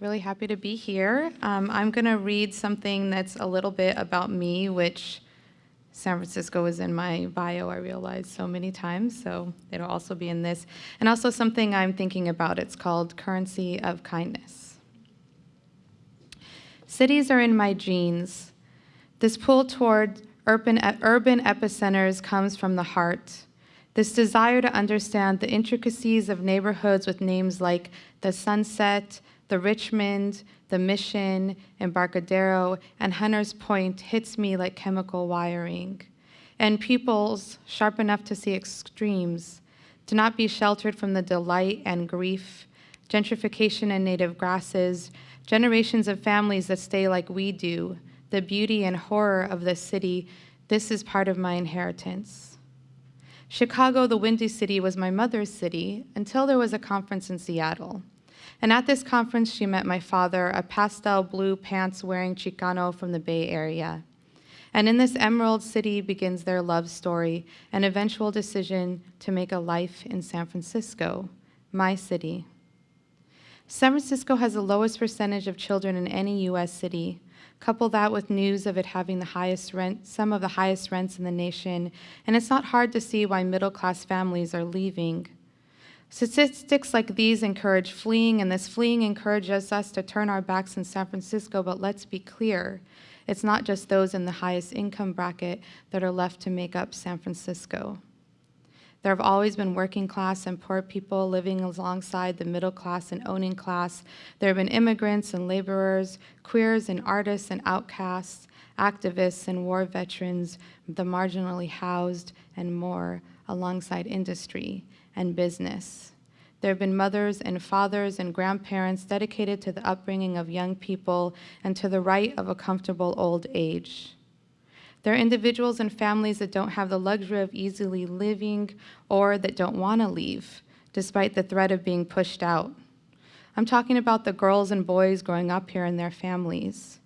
Really happy to be here. Um, I'm going to read something that's a little bit about me, which San Francisco is in my bio, I realize, so many times, so it'll also be in this. And also something I'm thinking about, it's called Currency of Kindness. Cities are in my genes. This pull toward urban, urban epicenters comes from the heart. This desire to understand the intricacies of neighborhoods with names like the Sunset, the Richmond, the Mission, Embarcadero, and Hunters Point hits me like chemical wiring. And pupils, sharp enough to see extremes, to not be sheltered from the delight and grief, gentrification and native grasses, generations of families that stay like we do, the beauty and horror of the city, this is part of my inheritance. Chicago, the Windy City, was my mother's city until there was a conference in Seattle. And at this conference, she met my father, a pastel blue pants wearing Chicano from the Bay Area. And in this emerald city begins their love story, an eventual decision to make a life in San Francisco, my city. San Francisco has the lowest percentage of children in any US city. Couple that with news of it having the highest rent, some of the highest rents in the nation, and it's not hard to see why middle class families are leaving. Statistics like these encourage fleeing, and this fleeing encourages us to turn our backs in San Francisco, but let's be clear. It's not just those in the highest income bracket that are left to make up San Francisco. There have always been working class and poor people living alongside the middle class and owning class. There have been immigrants and laborers, queers and artists and outcasts, activists and war veterans, the marginally housed, and more alongside industry and business. There have been mothers and fathers and grandparents dedicated to the upbringing of young people and to the right of a comfortable old age. There are individuals and families that don't have the luxury of easily living or that don't want to leave, despite the threat of being pushed out. I'm talking about the girls and boys growing up here and their families.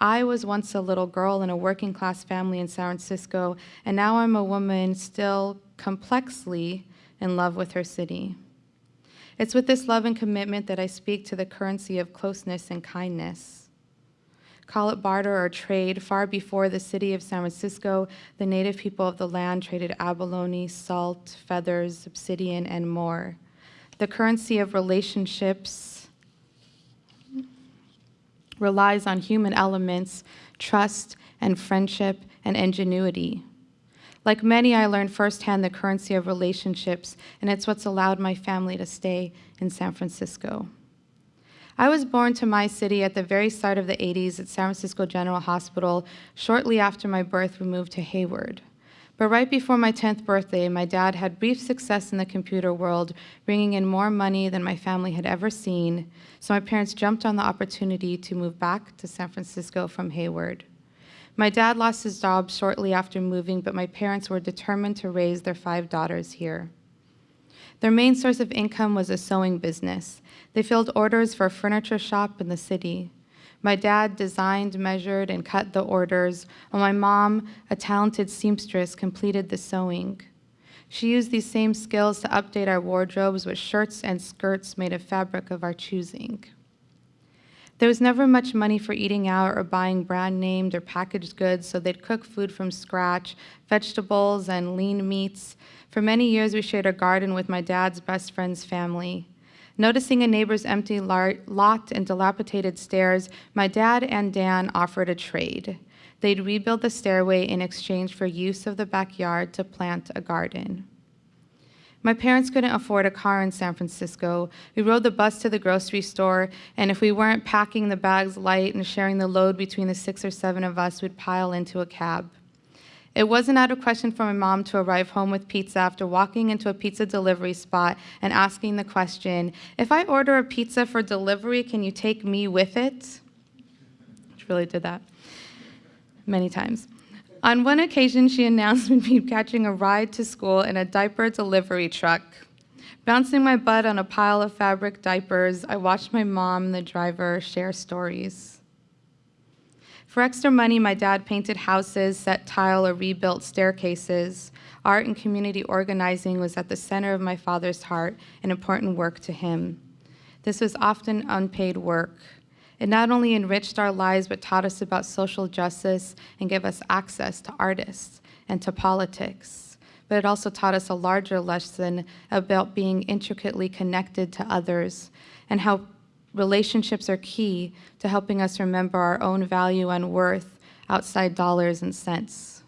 I was once a little girl in a working class family in San Francisco, and now I'm a woman still complexly in love with her city. It's with this love and commitment that I speak to the currency of closeness and kindness. Call it barter or trade, far before the city of San Francisco, the native people of the land traded abalone, salt, feathers, obsidian, and more. The currency of relationships relies on human elements, trust and friendship and ingenuity. Like many, I learned firsthand the currency of relationships, and it's what's allowed my family to stay in San Francisco. I was born to my city at the very start of the 80s at San Francisco General Hospital. Shortly after my birth, we moved to Hayward. But right before my 10th birthday, my dad had brief success in the computer world, bringing in more money than my family had ever seen, so my parents jumped on the opportunity to move back to San Francisco from Hayward. My dad lost his job shortly after moving, but my parents were determined to raise their five daughters here. Their main source of income was a sewing business. They filled orders for a furniture shop in the city. My dad designed, measured, and cut the orders, while my mom, a talented seamstress, completed the sewing. She used these same skills to update our wardrobes with shirts and skirts made of fabric of our choosing. There was never much money for eating out or buying brand named or packaged goods, so they'd cook food from scratch, vegetables and lean meats. For many years, we shared a garden with my dad's best friend's family. Noticing a neighbor's empty lot and dilapidated stairs, my dad and Dan offered a trade. They'd rebuild the stairway in exchange for use of the backyard to plant a garden. My parents couldn't afford a car in San Francisco. We rode the bus to the grocery store, and if we weren't packing the bags light and sharing the load between the six or seven of us, we'd pile into a cab. It wasn't out of question for my mom to arrive home with pizza after walking into a pizza delivery spot and asking the question, if I order a pizza for delivery, can you take me with it? She really did that many times. On one occasion, she announced we'd be catching a ride to school in a diaper delivery truck. Bouncing my butt on a pile of fabric diapers, I watched my mom and the driver share stories. For extra money, my dad painted houses, set tile, or rebuilt staircases. Art and community organizing was at the center of my father's heart, an important work to him. This was often unpaid work. It not only enriched our lives, but taught us about social justice and gave us access to artists and to politics. But it also taught us a larger lesson about being intricately connected to others and how relationships are key to helping us remember our own value and worth outside dollars and cents.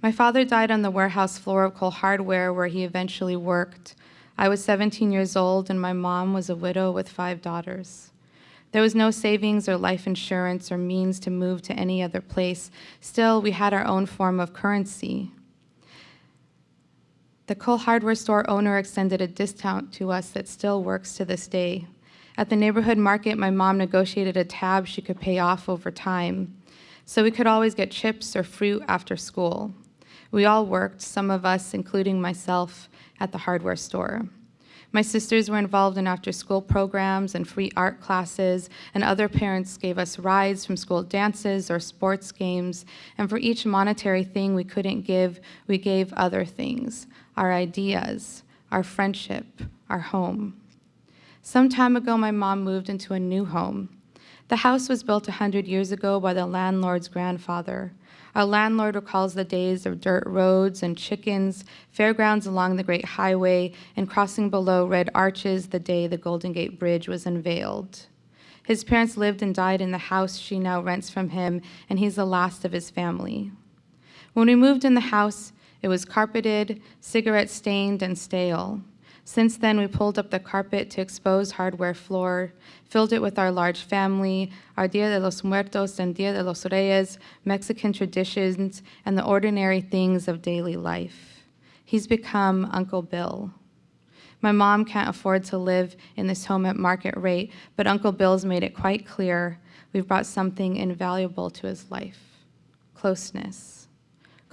My father died on the warehouse floor of Cole Hardware where he eventually worked. I was 17 years old and my mom was a widow with five daughters. There was no savings or life insurance or means to move to any other place. Still, we had our own form of currency. The Cole Hardware store owner extended a discount to us that still works to this day. At the neighborhood market, my mom negotiated a tab she could pay off over time, so we could always get chips or fruit after school. We all worked, some of us, including myself, at the hardware store. My sisters were involved in after-school programs and free art classes, and other parents gave us rides from school dances or sports games, and for each monetary thing we couldn't give, we gave other things, our ideas, our friendship, our home. Some time ago, my mom moved into a new home. The house was built 100 years ago by the landlord's grandfather. Our landlord recalls the days of dirt roads and chickens, fairgrounds along the great highway, and crossing below red arches the day the Golden Gate Bridge was unveiled. His parents lived and died in the house she now rents from him, and he's the last of his family. When we moved in the house, it was carpeted, cigarette stained, and stale. Since then, we pulled up the carpet to expose hardware floor, filled it with our large family, our Dia de los Muertos and Dia de los Reyes, Mexican traditions, and the ordinary things of daily life. He's become Uncle Bill. My mom can't afford to live in this home at market rate, but Uncle Bill's made it quite clear we've brought something invaluable to his life, closeness.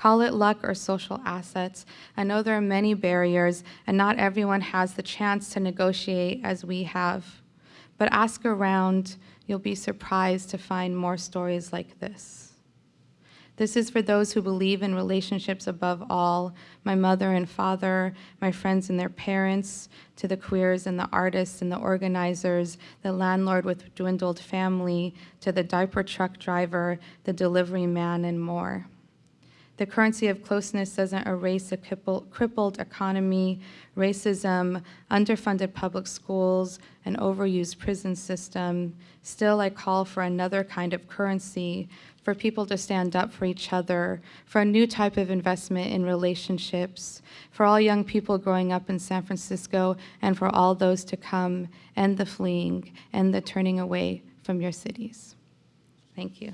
Call it luck or social assets. I know there are many barriers, and not everyone has the chance to negotiate as we have. But ask around, you'll be surprised to find more stories like this. This is for those who believe in relationships above all, my mother and father, my friends and their parents, to the queers and the artists and the organizers, the landlord with dwindled family, to the diaper truck driver, the delivery man, and more. The currency of closeness doesn't erase a crippled economy, racism, underfunded public schools, an overused prison system. Still, I call for another kind of currency, for people to stand up for each other, for a new type of investment in relationships, for all young people growing up in San Francisco, and for all those to come, end the fleeing, end the turning away from your cities. Thank you.